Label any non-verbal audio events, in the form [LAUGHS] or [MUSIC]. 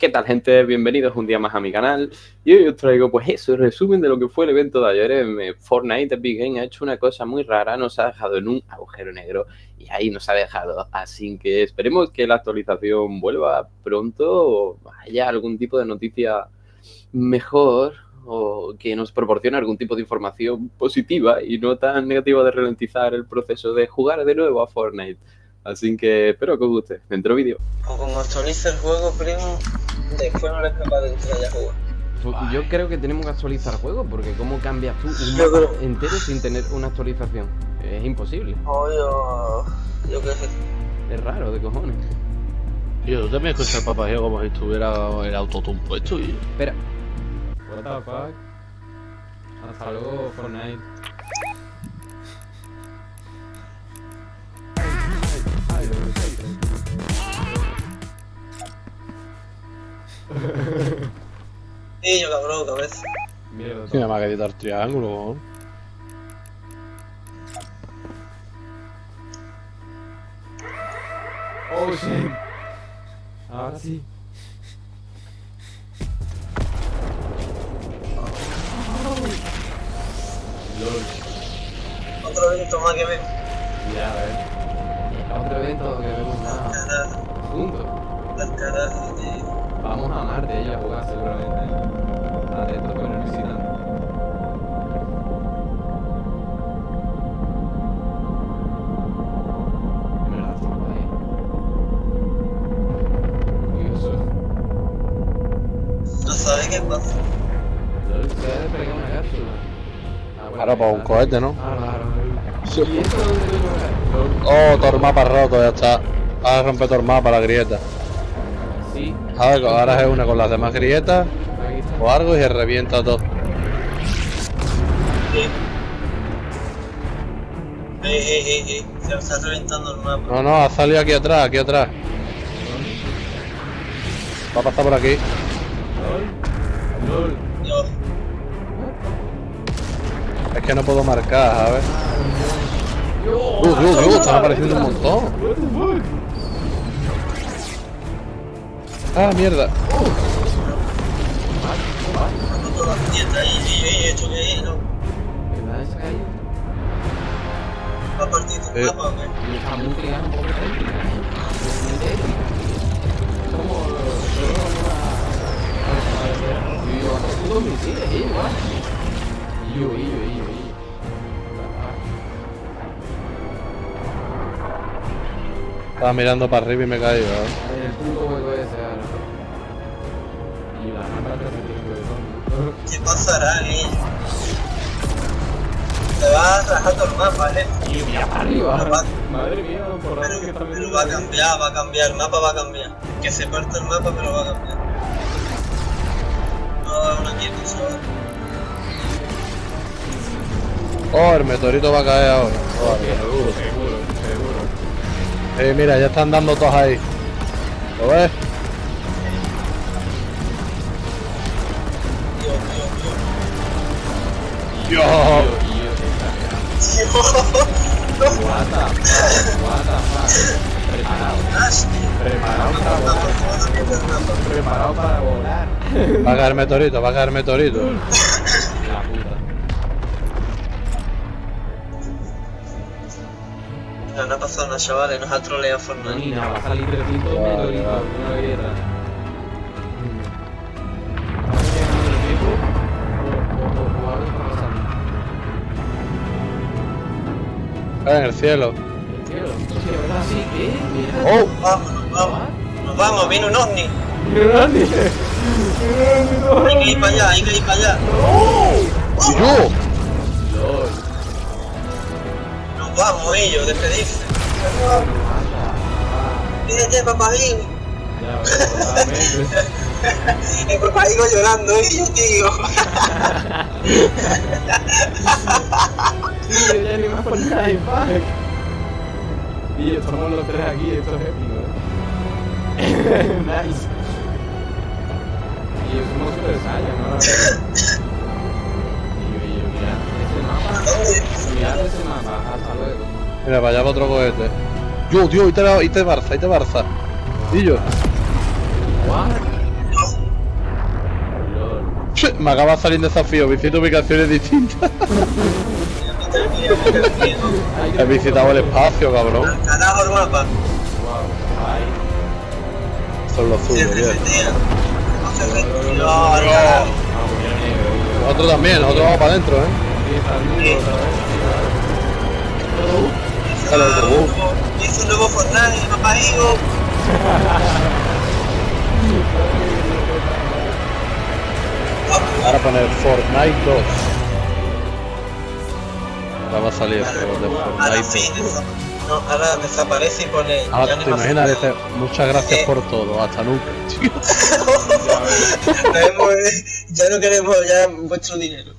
¿Qué tal gente? Bienvenidos un día más a mi canal y hoy os traigo pues eso, el resumen de lo que fue el evento de ayer en Fortnite Big Game ha hecho una cosa muy rara, nos ha dejado en un agujero negro y ahí nos ha dejado, así que esperemos que la actualización vuelva pronto o haya algún tipo de noticia mejor o que nos proporcione algún tipo de información positiva y no tan negativa de ralentizar el proceso de jugar de nuevo a Fortnite. Así que espero que os guste. Dentro vídeo. O como actualiza el juego, primo, después no eres capaz de entrar ya a jugar. Yo creo que tenemos que actualizar el juego, porque ¿cómo cambias tú un Yo mapa creo- entero sin tener una actualización? Es imposible. O yo. Yo qué sé. Es raro, de cojones. Tío, tú también escuchas el papageo como si estuviera el autotune puesto y... Espera. What the fuck? Hasta luego, Fortnite. Yo cabrón, cabeza. Mierda. Tiene más que editar triángulo, ¿no? Oh shit. Ahora sí. LOL. Otro evento más que veo. Ya, a ver. Otro evento que vemos nada. Juntos. las carajas, tío. Vamos a Marte ella a jugar seguramente. Atentos con el visitante. No qué pasa. Una cápsula. Ah, Claro, pues un cohete, ¿no? Ah, claro. Sí. ¿Y esto dónde lo lleva? Oh, todo el mapa roto, ya está. Ahora rompe todo el mapa, la grieta. Ahora, se une con las demás grietas o algo y se revienta todo. Sí. Eh, eh, eh, eh. Se está reventando el mapa. No, no, ha salido aquí atrás, aquí atrás. Va a pasar por aquí. LOL. LOL. Dios. Es que no puedo marcar, ¿sabes? Dios, Dios, Dios, están apareciendo un montón. Partir tu mapa o qué? Y está muy pegada un poco técnica. Muy técnica. Es como... Yo digo, a putos misiles. Igual. Y yo, y yo, y yo, y yo. Estaba mirando para arriba y me he caído. ¿eh? ¿Qué pasará, eh? Te va a rajar todo el mapa, eh. Y mira para arriba. Va- Madre mía, por Pero, que está pero va a cambiar, va a cambiar, el mapa va a cambiar. Que se parta el mapa, pero va a cambiar. No, es una quieta, ¿sabes? Oh, el meteorito va a caer ahora. Oh, Seguro, seguro, seguro. Eh, mira, ya están dando todos ahí. ¿Lo ves? Fuck. Preparado, para la volar. Va a caer meteorito, va a caer meteorito. La puta. No, no ha pasado nada, chavales, nos ha troleado Fortnite. ni nada, va a salir 300 Vale, meteoritos, vale. una grieta. En el cielo. Oh, Vámonos, vamos. Nos vamos, viene un ovni. Grande. Hay que ir para allá, hay que ir para allá. y yo. Nos vamos, ellos, despedirse. Fíjate, papajín. El papajigo llorando, ellos, [LAUGHS] tío. Y estamos los tres aquí, esto es épico, ¿eh? [LAUGHS] nice. Y somos super saiyan, ¿no? [LAUGHS] Y yo, y yo, mirad ese mapa, ¿Dónde? mirad ese mapa, hasta luego. Mira, para allá va otro cohete. Yo, tío, ahí te, ahí te Barça, ahí te Barça. Y yo. What? me acaba de salir un desafío, visita ubicaciones distintas. [LAUGHS] He visitado el espacio, cabrón. Carajo el mapa. Son los carajo. Nosotros también, nosotros vamos para adentro, ¿eh? Sale el autobús. Hizo un nuevo Fortnite, papá hijo. Ahora poner Fortnite 2. A salir de Fortnite. desa- no, ahora desaparece y pone. Ahora ya te no imaginas, muchas gracias Eh. por todo, hasta nunca, [LAUGHS] tío. Ya no queremos ya vuestro dinero.